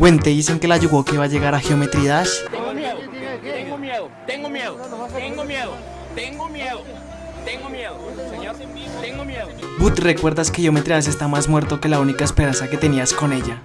Gwen, te dicen que la que va a llegar a Geometry Dash. Tengo miedo, tengo miedo, tengo miedo, tengo miedo, tengo miedo, tengo miedo, señor, tengo miedo. But, ¿recuerdas que Geometry Dash está más muerto que la única esperanza que tenías con ella?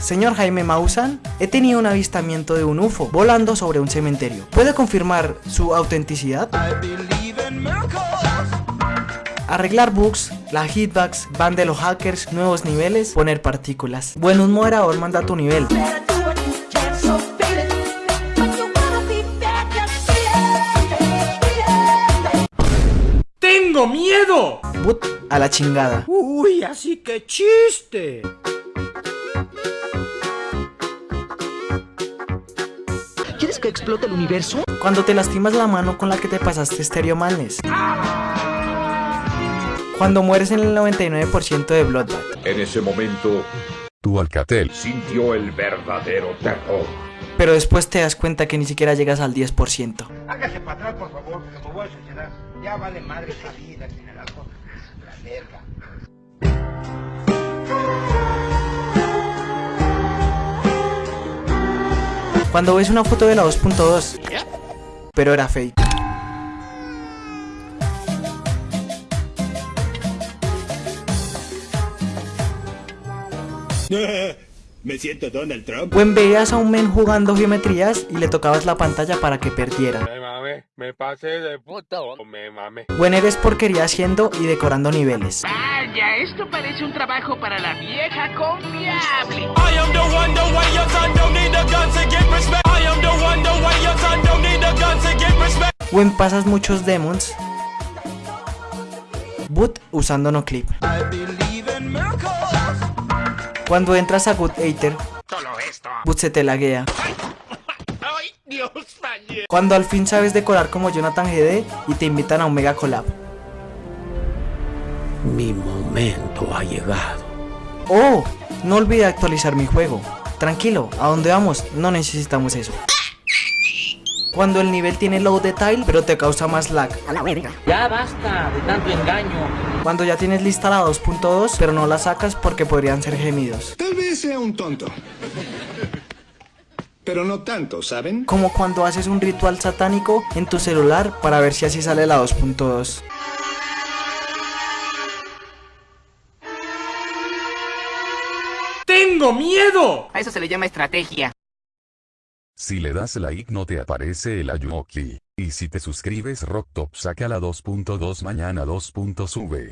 Señor Jaime Maussan, he tenido un avistamiento de un UFO volando sobre un cementerio. ¿Puede confirmar su autenticidad? Arreglar bugs, la hitbox, van de los hackers, nuevos niveles, poner partículas. Bueno, un moderador manda tu nivel. ¡Tengo miedo! But a la chingada. Uy, así que chiste. Que explote el universo? Cuando te lastimas la mano con la que te pasaste Stereo Madness. Cuando mueres en el 99% de Bloodbath. En ese momento, Tu Alcatel. sintió el verdadero terror. Pero después te das cuenta que ni siquiera llegas al 10%. Hágase para atrás, por favor, me voy a suicidar. Ya vale madre esta vida sin el alcohol. La verga. Cuando ves una foto de la 2.2. Pero era fake. Me siento Donald Trump. O en veías a un men jugando geometrías y le tocabas la pantalla para que perdiera. Me mame, me pasé de puta me mame. O en eres porquería haciendo y decorando niveles. Vaya, esto parece un trabajo para la vieja confiable. Get respect. O en pasas muchos demons. Boot usando no clip. Cuando entras a Good esto. Boot se te laguea. Cuando al fin sabes decorar como Jonathan GD y te invitan a un mega collab. Mi momento ha llegado. Oh, no olvide actualizar mi juego. Tranquilo, a donde vamos no necesitamos eso. Cuando el nivel tiene low detail pero te causa más lag. Ya basta de tanto engaño. Cuando ya tienes lista la 2.2 pero no la sacas porque podrían ser gemidos. Tal vez sea un tonto. Pero no tanto, ¿saben? Como cuando haces un ritual satánico en tu celular para ver si así sale la 2.2. ¡Tengo miedo! A eso se le llama estrategia. Si le das like no te aparece el Ayuoki. Y si te suscribes Rocktop saca la 2.2 mañana 2. Sube.